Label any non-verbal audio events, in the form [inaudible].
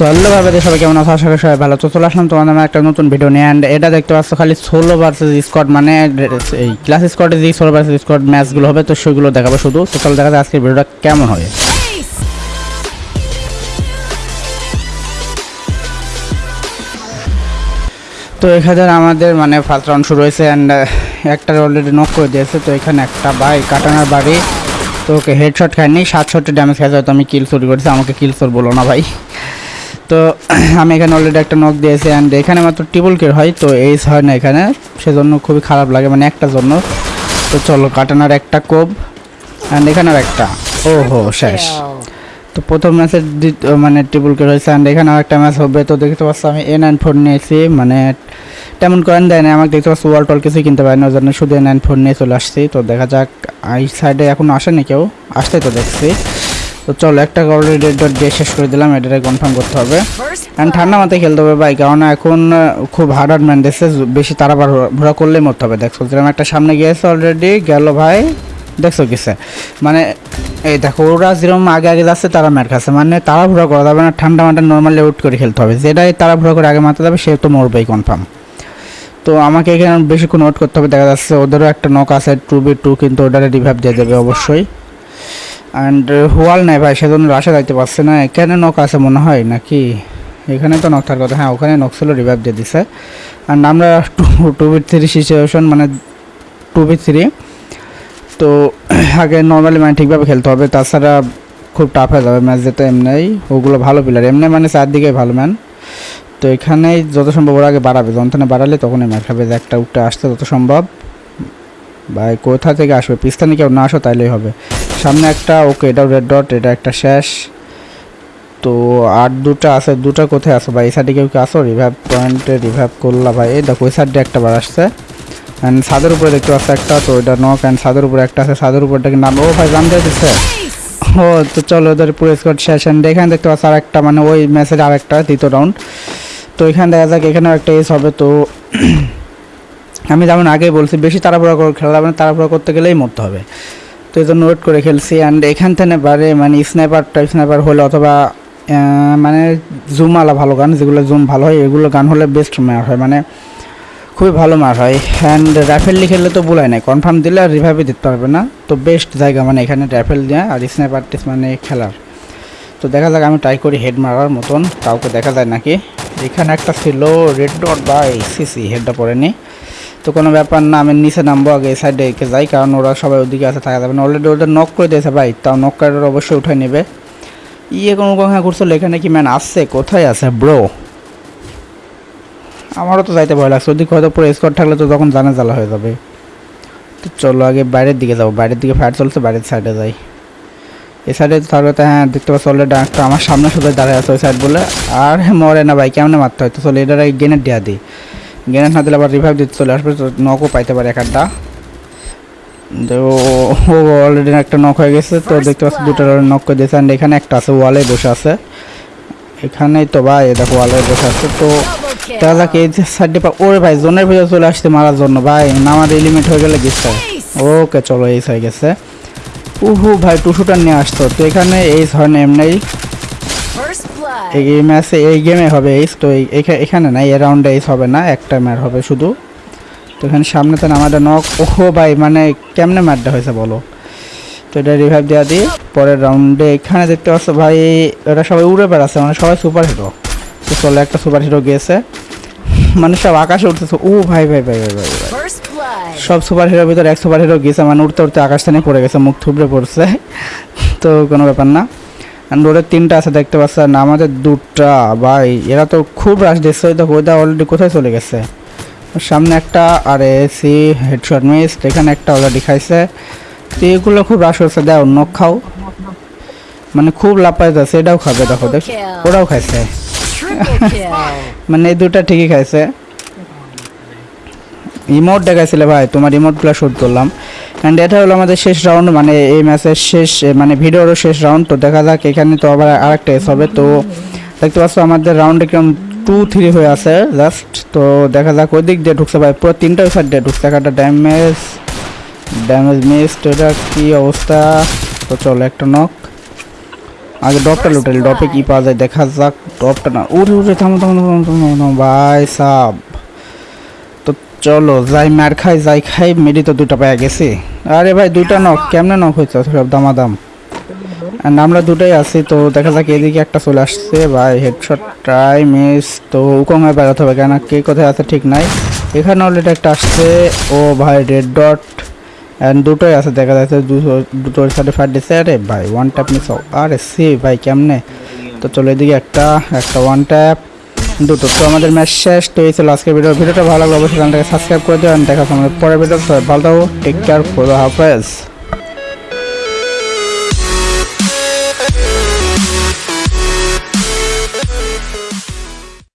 So hello সবাই কেমন আছো? আশা করি সবাই ভালো তো চলে আসলাম তোমাদের নামে একটা নতুন ভিডিও নিয়ে অ্যান্ড এটা দেখতে পাচ্ছ খালি ষোলো ভার্সেস স্কট মানে এই ক্লাস স্কটে যে ষোলো ভার্সেস স্কট ম্যাচগুলো হবে, তো সেগুলো দেখাবো শুধু। তো চলো দেখা যায় আজকের ভিডিওটা কেমন হবে। তো এখানে আমাদের মানে ফার্স্ট রাউন্ড শুরু হয়েছে অ্যান্ড একটা অলরেডি নক করে দিয়েছে। তো এখানে একটা বাই কাটানার বাড়ি। তো ওকে হেডশট খায়নি সাতষট্টি ড্যামেজ খাইছে, হয়তো আমি কিল চুরি করেছি, আমাকে কিল চোর বলো না ভাই। তো [clears throat] আমি এখানে অলরেডি একটা নক দিয়েছি অ্যান্ড এখানে মাত্র ট্রিপল কিল হয়, তো এইস হয় না এখানে। সেজন্য খুবই খারাপ লাগে মানে একটা জন্য। তো চলো, কাটানার একটা কোপ অ্যান্ড এখানেও একটা। ও হো শেষ। তো প্রথম ম্যাচে মানে ট্রিপল কিল হয়েছে অ্যান্ড এখানে একটা ম্যাচ হবে। তো দেখতে পাচ্ছ আমি এ নাইন ফোর নিয়েছি মানে তেমন করেন দেয় না আমাকে দেখতে পাচ্ছ ওয়াল টল কিছুই কিনতে পারি না ওই জন্য শুধু এ নাইন ফোর নিয়ে চলে আসছি। তো দেখা যাক, এই সাইডে এখনও আসেনি কেউ। আসতে তো দেখছি। তো চলো, একটা অলরেডি রেড ডট দিয়ে শেষ করে দিলাম এটাকে কনফার্ম করতে হবে। অ্যান্ড ঠান্ডা মাথায় খেলতে হবে ভাই, কারণ এখন খুব হার্ড হার্ড ম্যান দিচ্ছে বেশি তাড়াবার ঘোরা করলেই মরতে হবে। দেখছ, যেরকম একটা সামনে গিয়েছে অলরেডি গেল ভাই, দেখছ কিসে মানে এই দেখো, ওরা যেরকম আগে আগে যাচ্ছে, তারা ম্যাট খাচ্ছে। মানে তাড়াহুড়া করা যাবে না, ঠান্ডা মাঠে নর্মালি আউট করে খেলতে হবে। যেটাই তাড়াহুড়া করে আগে মারতে যাবে, সে তো মরবেই কনফার্ম তো আমাকে এখানে বেশিক্ষণ ওয়েট করতে হবে, দেখা যাচ্ছে ওদেরও একটা নক আছে, টু বি টু কিন্তু ওটারে রিভাইভ দিয়ে দেবে অবশ্যই। অ্যান্ড হোয়াল নাই ভাই, সেজন্য রাশে যাইতে পারছে না। এখানে নক আছে মনে হয়, নাকি? এখানে তো থাকার কথা। হ্যাঁ ওখানে নক ছিল রিভাইভ দিয়ে দিছে। অ্যান্ড আমরা two two B three situation মানে টু বি থ্রি তো, আগে নর্মালি মানে ঠিকভাবে খেলতে হবে। তাছাড়া খুব টাফ হয়ে যাবে ম্যাচ যেতে এমনি। ওগুলো ভালো প্লেয়ার এমনি মানে চারদিকে ভালো ম্যান তো এখানেই যত সম্ভব ওরা আগে বাড়াবে। যন্ত্রণা বাড়ালে তখনই ম্যাচ খাবে যে একটা উঠে আসতে যত সম্ভব। ভাই, কোথা থেকে আসবে? পিস্তানি কেউ না আসো, তাইলেই হবে। সামনে একটা, ওকে এটাও রেড ডট এটা একটা শেষ। তো আর দুটা আছে, দুটা কোথায় আসো ভাই? এই সাইডে কেউ কি আসো রিভাইভ পয়েন্টে রিভাইভ করলা ভাই। এই দেখো, ওই সাইডে একটা বার আসছে। অ্যান্ড ছাদের উপরে দেখতে পাচ্ছি একটা, তো এটা নক অ্যান্ড ছাদের উপরে একটা আছে। ছাদের উপরটাকে নাম? ও ভাই জানতে দিচ্ছে ও, তো চলো ওদের পুরো স্কোয়াড শেষ। অ্যান্ড এখানে দেখতে পাচ্ছি আর একটা মানে ওই ম্যাচের আর একটা তৃতীয় রাউন্ড তো এখানে দেখা যাক, এখানেও একটা এস হবে। তো [clears throat] আমি যেমন আগে বলছি, বেশি তাড়াহুড়া করে খেলা যাবে না। তাড়াহুড়া করতে গেলেই মরতে হবে। তো এই জন্য ওয়েট করে খেলছি অ্যান্ড এখান থেকে বারে মানে স্নাইপার টাইপ স্নাইপার হলে অথবা মানে জুম আলা ভালো গান, যেগুলো জুম ভালো হয়, এগুলো গান হলে বেস্ট মার হয় মানে খুবই ভালো মার হয়। অ্যান্ড র্যাফেললি খেললে তো বলাই নাই কনফার্ম দিলে আর রিভাইভে দিতে পারবে না। তো বেস্ট জায়গা মানে এখানে রাইফেল দেওয়া আর স্নাইপার মানে খেলার। তো দেখা যাক, আমি ট্রাই করি হেড মারার মতন, কাউকে দেখা যায় নাকি। এখানে একটা ছিল রেড ডট বা সিসি হেডটা পড়েনি। তো কোনো ব্যাপার না, আমি নিচে নামবো আগে এই সাইডে এঁকে যাই, কারণ ওরা সবাই ওদিকে আছে, থাকা যাবে না। অলরেডি ওদের নক করে দিয়েছে ভাই, তাও নক কার্ডের অবশ্যই উঠে নেবে। ইয়ে কোনো কথা করছিল এখানে কি ম্যান আসছে? কোথায় আছে ব্রো আমারও তো যাইতে ভয় লাগছে, ওদিকে হয়তো পুরো স্কোয়াড থাকলে তো তখন জানা জ্বালা হয়ে যাবে। তো চলো আগে বাইরের দিকে যাব, বাইরের দিকে ফায়ার চলছে, বাইরের সাইডে যাই। এই সাইডে তাহলে তো হ্যাঁ দেখতে পাচ্ছি অলরেডি আমার সামনে শুধু দাঁড়িয়ে আছে ওই সাইড বলে। আর হ্যাঁ মরে না ভাই, কেমনে মারতে হয়? তো চলো, এটার গেনেট দেওয়া দিই। গেনেট না দিলে আবার রিভাইভ দিতে চলে আসবে তো নকও পাইতে পারে এক একটা তো ও অলরেডি একটা নক হয়ে গেছে তো দেখতে পাচ্ছি দুটো নক করে দিয়েছে অ্যান্ড এখানে একটা আছে ওয়ালে বসে আছে। এখানেই তো ভাই দেখো ওয়ালে বসে আছে তো দেখা যাক এই সাইডে ওরে ভাই জোনের ভিতরে চলে আসছে মারার জন্য ভাই আমার এলিমেন্ট হয়ে গেলে গেছে ওকে চলো এইস হয়ে গেছে। উহু ভাই টুসুটা নিয়ে আসতো তো এখানে এইস হয় না এমনি. এই ম্যাচে এই গেমে হবে এইস তো এখানে না এই রাউন্ডে এইস হবে না একটা ম্যাচ হবে শুধু। তো এখানে সামনে তো আমাদের নক ওহো ভাই মানে কেমনে ম্যাচটা হয়েছে বলো? তো এটা রিভাইভ দেওয়া দিয়ে পরের রাউন্ডে এখানে দেখতে পাচ্ছ ভাই এরা সবাই উড়ে বেড়াচ্ছে মানে সবাই সুপার হিরো তো চলে একটা সুপার হিরো গিয়েছে মানে সব আকাশে উঠতেছে ও ভাই ভাই ভাই ভাই ভাই ভাই। সব সুপার হিরোর ভিতরে এক সুপার হিরো গেছে মানে উঠতে উঠতে আকাশ থেকে পড়ে গেছে মুখ থুবড়ে পড়ছে। তো কোনো ব্যাপার না। ওদের তিনটা আছে দেখতে পাচ্ছেন আমাদের দুটা ভাই এরা তো খুব রাশ দিচ্ছে দেখো ওইটা অলরেডি কোথায় চলে গেছে? সামনে একটা আর এসি হেডশট মিস এখানে একটা অলরেডি খাইছে। তো এগুলো খুব রাশ হচ্ছে দেও অন্য খাও। মানে খুব লাভ পাইতেছে এটাও খাবে দেখো দেখ ওরাও খাইছে। [laughs] মানে এই দুটা ঠিকই খাইছে। ইমোট দেখাইছিলে ভাই তোমার ইমোটগুলো শোধ করলাম। অ্যান্ড এটা হলো আমাদের শেষ রাউন্ড মানে এই ম্যাচের শেষ মানে ভিডিওরও শেষ রাউন্ড তো দেখা যাক, এখানে তো আবার আরেকটা এস হবে, তো দেখতে পাচ্ছ আমাদের রাউন্ডে কীরকম টু থ্রি হয়ে আছে জাস্ট তো দেখা যাক ওই দিক দিয়ে ঢুকছে ভাই, পুরো তিনটা সাইড দিয়ে ঢুকছে, একটা ড্যামেজ ড্যামেজ মিস তো এটা কী অবস্থা? তো চলো একটা নক আগে ডপটা লুটেল ডপে কী পাওয়া যায়, দেখা যাক ডপটা না উড়ে উড়ে থামো থামো থামো থামো, ভাই, সাব। চলো, যাই মার খাই, যাই খাই, মেডি তো দুটো পেয়ে গেছি। আরে ভাই, দুটা নক, কেমনে নক হয়েছে সব দামাদাম। And আমরা দুটাই আছি, তো দেখা যাক এদিকে একটা চলে আসছে। ভাই হেডশট ট্রাই মিস তো উকমে বেরোতে হবে কেন? কে কোথায় আছে ঠিক নাই। এখানে অলরেডি একটা আসছে। ও ভাই রেড ডট অ্যান্ড দুটোই আছে, দেখা যাচ্ছে দুটো, দুটোর সাথে ফাইট দিচ্ছে আরে ভাই ওয়ান ট্যাপ মিস আরে সি ভাই, কেমনে? তো চলো এদিকে একটা একটা ওয়ান ট্যাপ দুটো। তো আমাদের ম্যাচ শেষ, তো এই ছিল আজকের ভিডিও ভিডিওটা ভালো লাগলে অবশ্যই চ্যানেলটাকে সাবস্ক্রাইব করে দিও, and দেখা সময় পরের ভিডিও ভালো থাকো টেক কেয়ার ফর হাফেজ।